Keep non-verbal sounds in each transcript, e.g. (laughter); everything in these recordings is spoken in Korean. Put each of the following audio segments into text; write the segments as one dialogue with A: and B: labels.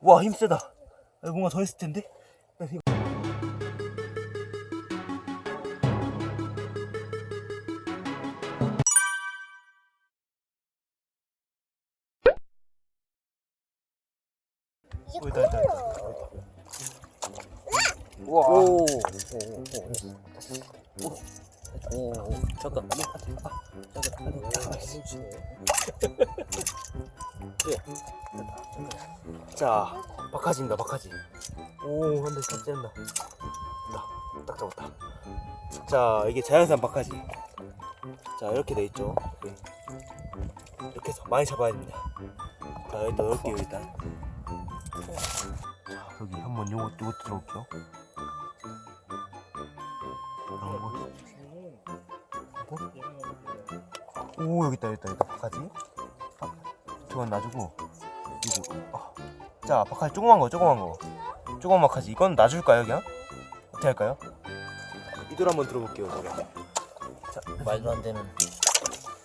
A: 와 힘세다 아, 뭔가 더 했을 텐데 어, 있다, 있다, 있다.
B: 우와.
A: 오.
B: 오, 오, 잠깐. 아, 잠깐.
A: 자 박하지입니다 박하지. 오 한대 딱 짠다. 딱, 딱 잡았다. 자 이게 자연산 박하지. 자 이렇게 돼 있죠. 네. 이렇게 해서 많이 잡아야 됩니다. 자 일단 넣을게요 일단. 자 여기 한번 요거 요거 들어올게요. 오 여기 있다 여기 있다 여기 있다. 박하지? 아, 저건 놔주고 이거. 아. 자 박하지 조그만 거 조그만 거 조그만 박하지 이건 놔줄까요 그냥? 어떻게 할까요? 이들 한번 들어볼게요 제가 자
B: 말도 안 되는.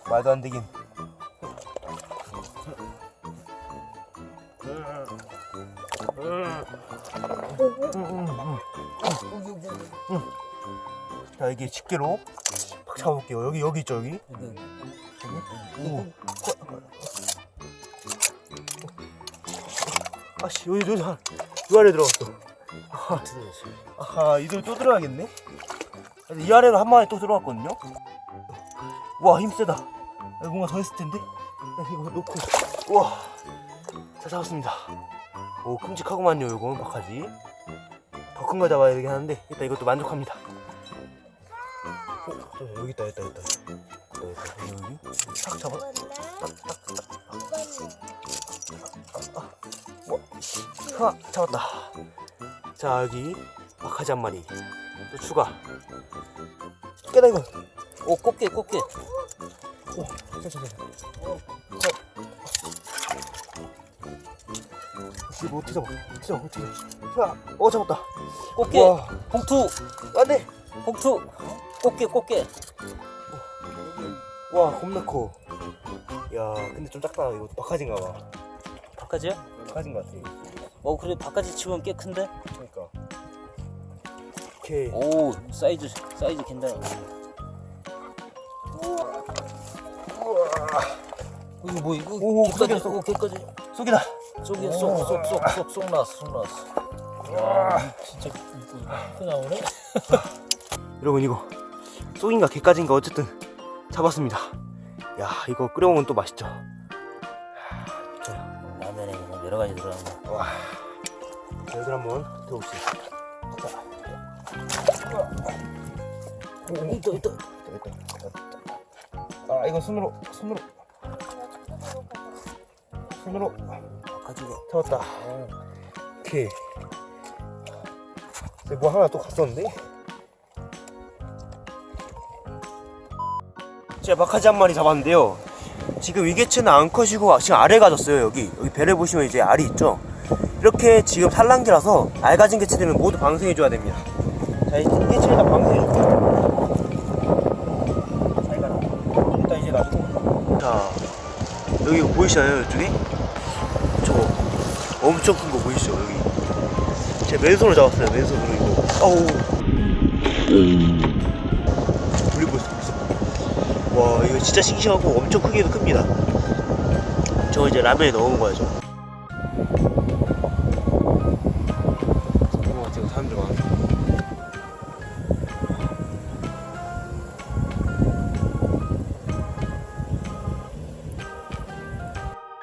A: 말도 안 되긴 자 여기 집게로 팍 잡아볼게요 여기 여기 있죠 여기 오. 아씨 여기 여기 한- 이 아래 들어갔어. 아하 아하 이들 또 들어가겠네? 이 아래로 한 마리 또 들어갔거든요? 와 힘세다. 아, 뭔가 더 했을 텐데? 나 이거 놓고. 우와. 잘 잡았습니다. 오 큼직하구만요 요건 박하지. 더 큰 거 잡아야 되긴 하는데 일단 이것도 만족합니다. 어, 저 여기 있다 여기 있다 여기 있다. 여기 딱 잡아 하나 잡았다 자 여기 박하지 한 마리 또 추가 깨다 이거
B: 오, 꽃게, 꽃게.
A: 오, 잠깐만. 혹시 뭐 어떻게 잡아? 어떻게 잡아? 어떻게 잡아? 야, 어 잡았다.
B: 꽃게.
A: 와,
B: 봉투,
A: 안돼.
B: 봉투. 꽃게, 꽃게.
A: 와, 겁나 커. 야, 근데 좀 작다. 이거 박하진가 봐.
B: 박하지야?
A: 박하진 것 같아.
B: 어, 그래, 박하지 치면 꽤 큰데?
A: 그러니까. 오케이.
B: 오, 사이즈, 사이즈 괜찮아. 이거 뭐, 이거.
A: 오,
B: 개까지. 오, 개까지.
A: 쏙이다.
B: 쏙이야, 쏙, 쏙, 쏙, 쏙, 쏙 나왔어, 쏙 나왔어. 야, 진짜 이쁘 나오네? (laughs)
A: 여러분 이거 쏙인가 개까지인가 어쨌든 잡았습니다. 야, 이거 끓여 먹으면 또 맛있죠.
B: 여러 가지 들어간 거.
A: 와. 자, 여기 한번 들어봅시다.
B: 오, 있다, 있다.
A: 아 이거 손으로 손으로 손으로
B: 바까지가.
A: 잡았다 오케이 이제 뭐 하나 또 갔었는데 제가 박하지 한 마리 잡았는데요 지금 위개체는 안 커지고 지금 알에 가졌어요 여기. 여기 배를 보시면 이제 알이 있죠? 이렇게 지금 산란기라서 알 가진 개체들은 모두 방생해 줘야 됩니다. 자 이 개체를 다 방생해 줄게요. 잘 가라. 일단 이제 놔두고. 자 여기 보이시나요 이쪽에? 저거 엄청 큰 거 보이시죠 여기? 제 맨손으로 잡았어요 맨손으로 이거. 있어. 와 이거 진짜 싱싱하고 엄청 크기도 큽니다. 저거 이제 라면에 넣은 거야죠